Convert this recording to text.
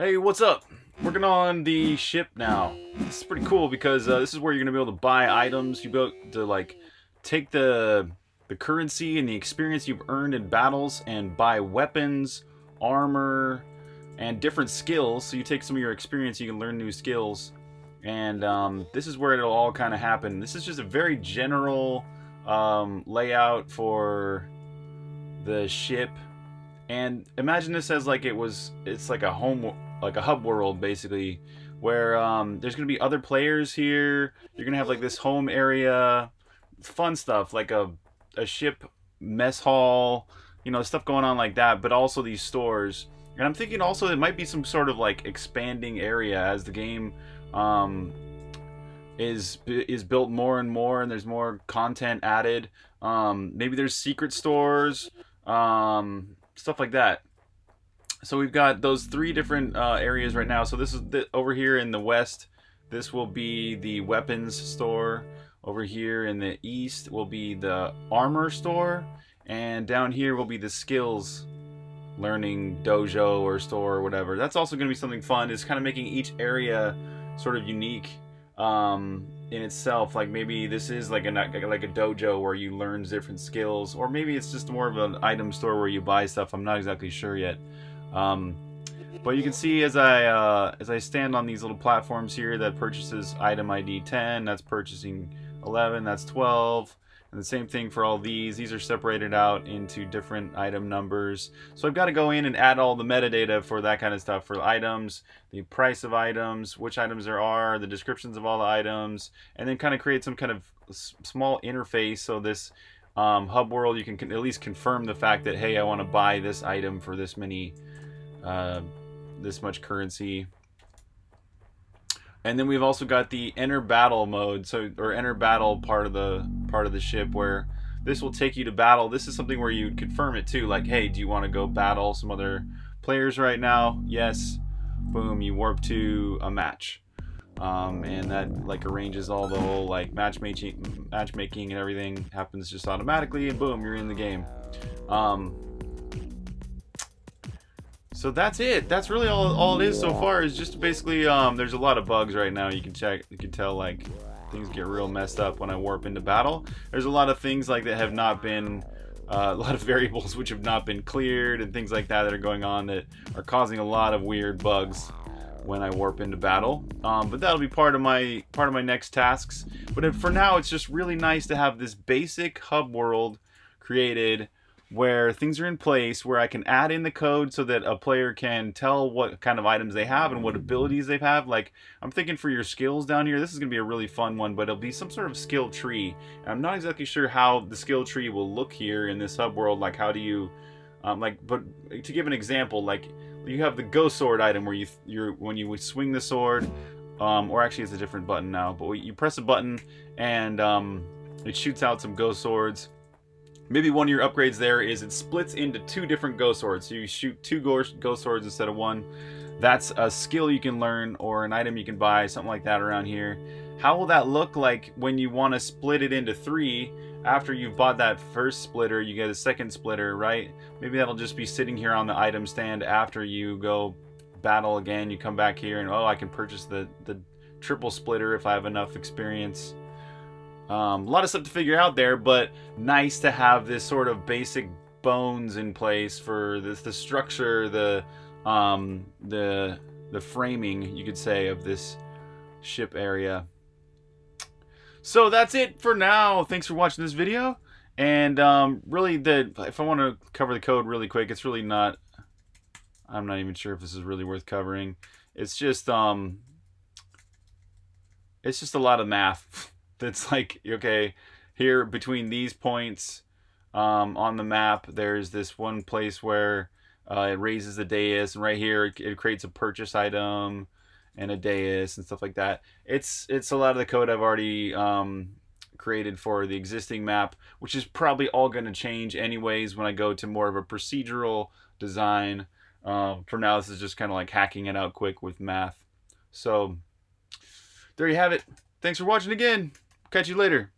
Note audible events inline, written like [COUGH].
Hey, what's up? Working on the ship now. This is pretty cool because uh, this is where you're gonna be able to buy items. You able to like take the the currency and the experience you've earned in battles and buy weapons, armor, and different skills. So you take some of your experience, you can learn new skills, and um, this is where it'll all kind of happen. This is just a very general um, layout for the ship and imagine this as like it was it's like a home like a hub world basically where um, there's gonna be other players here. You're gonna have like this home area. Fun stuff like a, a ship mess hall you know stuff going on like that but also these stores. And i'm thinking also it might be some sort of like expanding area as the game um, is is built more and more and there's more content added. Um, maybe there's secret stores um, stuff like that. So we've got those three different uh, areas right now. So this is the, over here in the west. This will be the weapons store. Over here in the east will be the armor store. And down here will be the skills learning dojo or store or whatever. That's also going to be something fun. Is kind of making each area sort of unique um, in itself. Like maybe this is like a like a dojo where you learn different skills, or maybe it's just more of an item store where you buy stuff. I'm not exactly sure yet. Um, but you can see as I uh, as I stand on these little platforms here that purchases item ID 10, that's purchasing 11, that's 12. And the same thing for all these. These are separated out into different item numbers. So I've got to go in and add all the metadata for that kind of stuff. For items, the price of items, which items there are, the descriptions of all the items, and then kind of create some kind of small interface so this um, hub world you can at least confirm the fact that hey I want to buy this item for this many uh, this much currency and then we've also got the enter battle mode, so or enter battle part of the part of the ship where this will take you to battle. This is something where you confirm it too, like, hey, do you want to go battle some other players right now? Yes. Boom, you warp to a match. Um, and that like arranges all the whole like matchmaking, matchmaking and everything happens just automatically, and boom, you're in the game. Um, so that's it. That's really all, all it is so far is just basically, um, there's a lot of bugs right now. You can check, you can tell like things get real messed up when I warp into battle. There's a lot of things like that have not been, uh, [LAUGHS] a lot of variables which have not been cleared and things like that that are going on that are causing a lot of weird bugs when I warp into battle. Um, but that'll be part of my part of my next tasks. But for now, it's just really nice to have this basic hub world created where things are in place where I can add in the code so that a player can tell what kind of items they have and what abilities they have. Like, I'm thinking for your skills down here, this is going to be a really fun one, but it'll be some sort of skill tree. I'm not exactly sure how the skill tree will look here in this hub world. Like, how do you, um, like, but to give an example, like, you have the go sword item where you, you're, when you swing the sword, um, or actually it's a different button now, but you press a button and um, it shoots out some go swords Maybe one of your upgrades there is it splits into two different Go Swords. So you shoot two go Swords instead of one. That's a skill you can learn or an item you can buy, something like that around here. How will that look like when you want to split it into three? After you've bought that first splitter, you get a second splitter, right? Maybe that'll just be sitting here on the item stand after you go battle again. You come back here and, oh, I can purchase the, the triple splitter if I have enough experience. Um, a lot of stuff to figure out there, but nice to have this sort of basic bones in place for this, the structure, the um, the the framing, you could say, of this ship area. So that's it for now. Thanks for watching this video. And um, really, the if I want to cover the code really quick, it's really not. I'm not even sure if this is really worth covering. It's just um, it's just a lot of math. [LAUGHS] that's like okay here between these points um, on the map there's this one place where uh, it raises the dais and right here it, it, creates a purchase item and a dais and stuff like that. It's it's a lot of the code I've already um, created for the existing map which is probably all going to change anyways when I go to more of a procedural design. Um, for now this is just kind of like hacking it out quick with math. So there you have it. Thanks for watching again. Catch you later.